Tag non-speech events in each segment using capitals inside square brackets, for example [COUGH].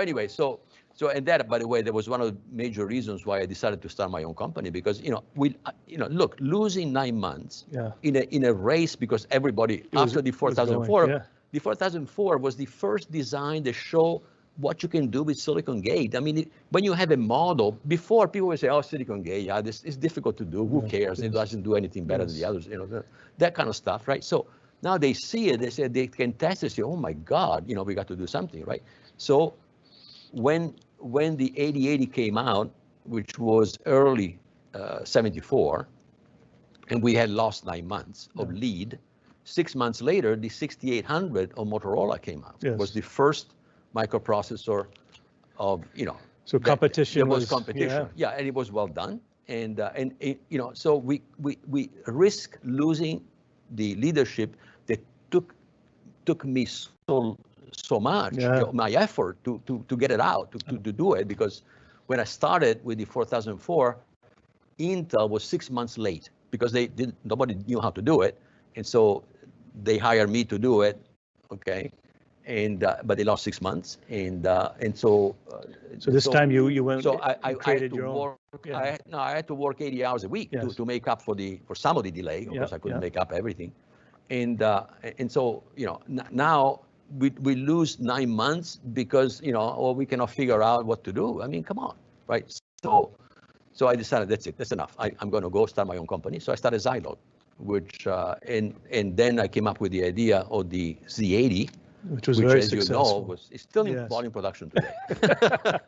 anyway, so so and that, by the way, that was one of the major reasons why I decided to start my own company because you know we uh, you know look losing nine months Yeah. in a in a race because everybody was- after the it going, 4004 yeah. the 4004 was the first design to show what you can do with silicon gate. I mean, it, when you have a model, before people would say, "Oh, silicon gate, yeah, this is difficult to do. Who Yeah, cares? It doesn't do anything better than the others." You know, the- that kind of stuff, right? So now they see it. They say they can test it. Say, "Oh my God, you know, we got to do something, right?" So when when the 8080 came out, which was early uh, 74, and we had lost nine months of lead. Six months later, the 6800 of Motorola came out. Yes. Was the first microprocessor of you know. So competition There was, was- competition. Yeah. and it was well done. And uh, and it, you know, so we we we risk losing the leadership that took took me so so much Yeah. you know, my effort to to to get it out to, to to do it because when I started with the 4004 Intel was six months late because they didn't, nobody knew how to do it. And so they hired me to do it, okay? And, uh, but they lost six months. And, uh, and so. uh, So this time you, you went, So I, I, I created to your own. work, Yeah. I, no, I had to work 80 hours a week to, Yes. to make up for the, for some of the delay. Of Yeah, course, I couldn't yeah. make up everything. And, uh, and so, you know, n- now we, we lose nine months because, you know, or we cannot figure out what to do. I mean, come on, right? So, so I decided that's it, that's enough. I, I'm going to go start my own company. So I started Zilog, which, uh, and, and then I came up with the idea of the Z80, Which was which, very as you know, successful. was is still in Yes. volume production [LAUGHS] today.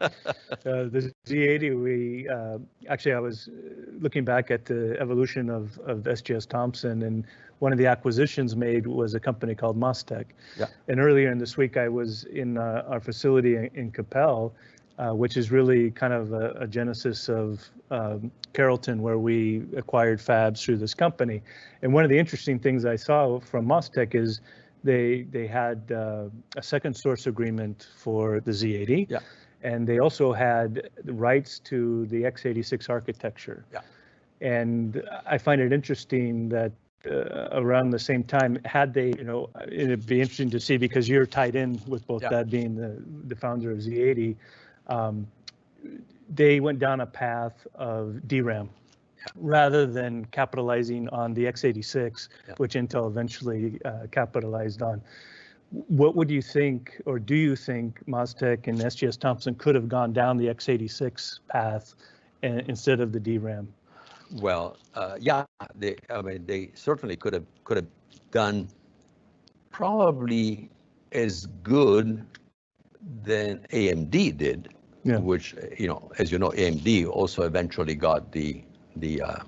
Uh, The Z80, we, uh, actually, I was uh, looking back at the evolution of, of SGS Thomson, and one of the acquisitions made was a company called Mostek. Yeah. And earlier in this week, I was in uh, our facility in- in Coppell, uh, which is really kind of a a genesis of um, Carrollton, where we acquired fabs through this company. And one of the interesting things I saw from Mostek is they, they had uh, a second source agreement for the Z80. Yeah. And they also had the rights to the x86 architecture. Yeah. And I find it interesting that uh, around the same time, had they, you know, it'd be interesting to see because you're tied in with both Yeah. that being the, the founder of Z80. um, They went down a path of DRAM rather than capitalizing on the x86, Yeah. which Intel eventually uh, capitalized on. What would you think, or do you think Mostek and SGS Thomson could have gone down the x86 path in- instead of the DRAM? Well, uh, yeah, they, I mean, they certainly could have, could have done probably as good than AMD did, Yeah. which, you know, as you know, AMD also eventually got the, the, uh,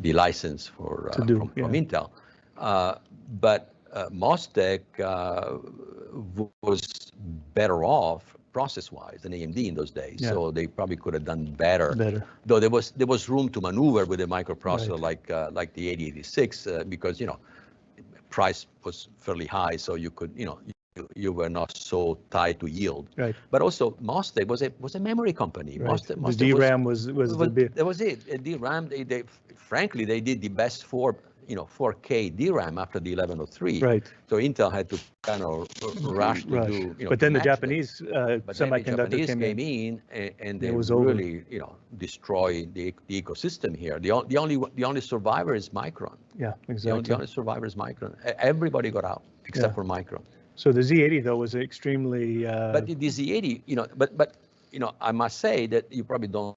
the license for, uh, do, from, from. Intel. Uh, But uh, Mostek uh, was better off process-wise than AMD in those days. Yeah. So they probably could have done better Better. though there was there was room to maneuver with a microprocessor Right. like uh, like the 8086 uh, because you know price was fairly high so you could you know you, were not so tied to yield Right. but also Mostek was a was a memory company Right. Mostek, The Mostek was- DRAM was, was the was- that was it DRAM they, they frankly they did the best for you know 4K DRAM after the 1103 right, so Intel had to kind of rush to rush. do you know But then the. Japanese uh, But then the semiconductor Japanese came in. in and, and It they was over. really, you know, destroy the, the ecosystem here. The, the only the only survivor is Micron. Yeah, The only, the only survivor is Micron. Everybody got out except Yeah. for Micron. So the Z80 though was extremely, uh, But the, the Z80, you know, but but you know, I must say that you probably don't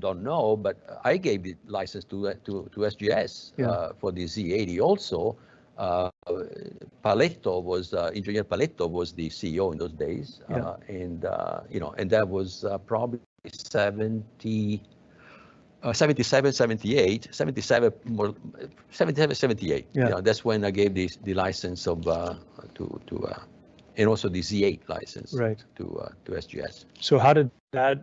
don't know, but I gave the license to to to SGS Yeah. uh, for the Z80 also. Uh, Paletto was uh, engineer Paletto was the CEO in those days, Yeah. uh, and uh, you know, and that was uh, probably 70. Uh, 77, 78, 77, more, 77, 78. Yeah. You know, that's when I gave the, the license of uh, to to uh, and also the Z8 license right. to uh, to SGS. So how did that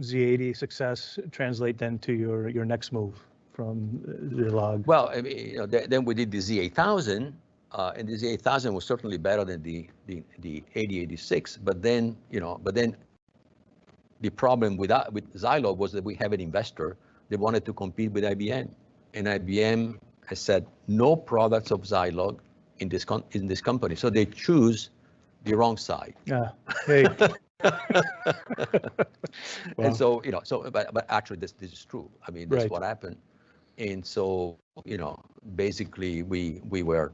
Z80 success translate then to your, your next move from Zilog? Well, I mean, you know, th- then we did the Z8000, uh, and the Z8000 was certainly better than the the the 8086. But then, you know, but then the problem with that, with Zilog was that we have an investor that wanted to compete with IBM, and IBM has said no products of Zilog in this in this company. So they choose the wrong side. Ah, hey, [LAUGHS] Wow. And so, you know, so, but, but actually this, this is true. I mean, that's Right. what happened. And so, you know, basically we, we were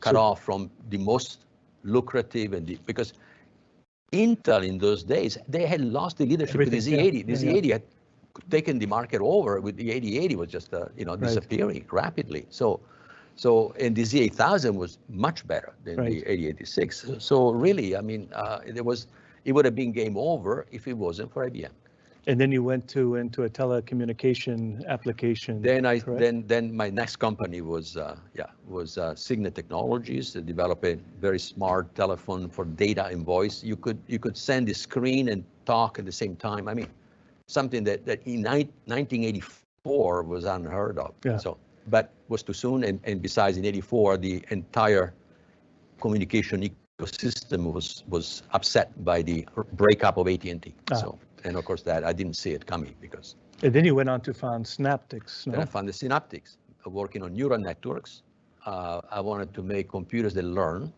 cut So- off from the most lucrative and the, because Intel in those days, they had lost the leadership the Everything, Z80. The yeah, yeah. Z80 had taken the market over with the 8080 was just, uh, you know, Right. disappearing rapidly. So, so, and the Z8000 was much better than the 8086. So really, I mean, uh, there was, it would have been game over if it wasn't for IBM. And then you went to, into a telecommunication application. Then I, correct? then, then my next company was, uh, yeah, was uh, Cygnet Technologies, to develop a very smart telephone for data and voice. You could, you could send the screen and talk at the same time. I mean, something that, that in nine- 1984 was unheard of. Yeah. So, but was too soon. And, and besides, in 84, the entire communication ecosystem was, was upset by the breakup of AT&T. Ah. So, and of course that, I didn't see it coming because And then you went on to found Synaptics, then I found the Synaptics, uh, working on neural networks. Uh, I wanted to make computers that learn,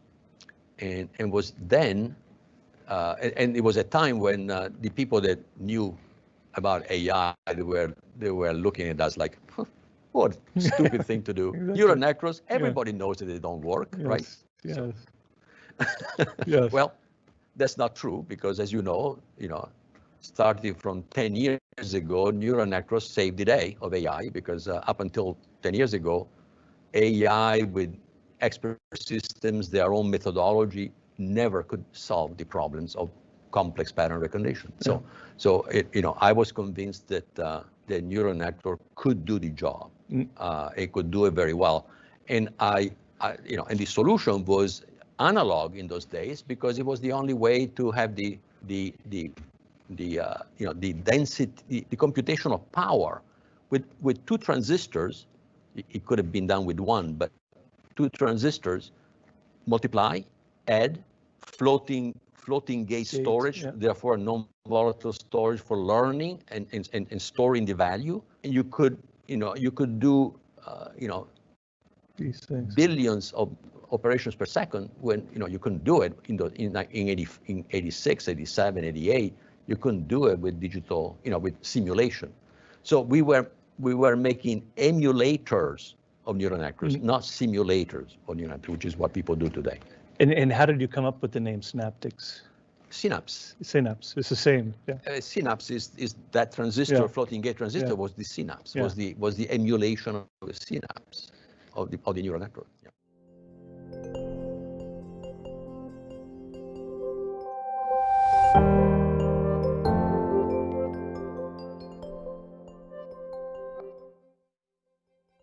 and and was then, uh, and, and it was a time when uh, the people that knew about AI they were they were looking at us like, "Huh, what [LAUGHS] stupid thing to do. Exactly. Neural networks, everybody knows that they don't work, right? Yes, So- Yes, yes. [LAUGHS] Well, that's not true because as you know, you know, starting from 10 years ago, neural networks saved the day of AI because uh, up until 10 years ago, AI with expert systems, their own methodology, never could solve the problems of complex pattern recognition. So, so it, you know, I was convinced that uh, the neural network could do the job. Mm. Uh, it could do it very well, and I, I, you know, and the solution was analog in those days because it was the only way to have the the the the uh, you know the density, the, the computational power with with two transistors. It, it could have been done with one, but two transistors multiply, add, floating floating gate Gate, storage, yeah. therefore non-volatile storage for learning and, and, and, and storing the value. And you could, you know, you could do, uh, you know, These things. billions of operations per second when, you know, you couldn't do it in the, in, in 80, in 86, 87, 88, you couldn't do it with digital, you know, with simulation. So we were, we were making emulators of neural networks, Mhm. not simulators of neural networks, which is what people do today. And, and how did you come up with the name Synaptics? Synapse. Synapse, it's the same, yeah. Uh, synapse is, is that transistor, Yeah. floating gate transistor Yeah. was the synapse, was the was the emulation of the synapse of the of the neural network.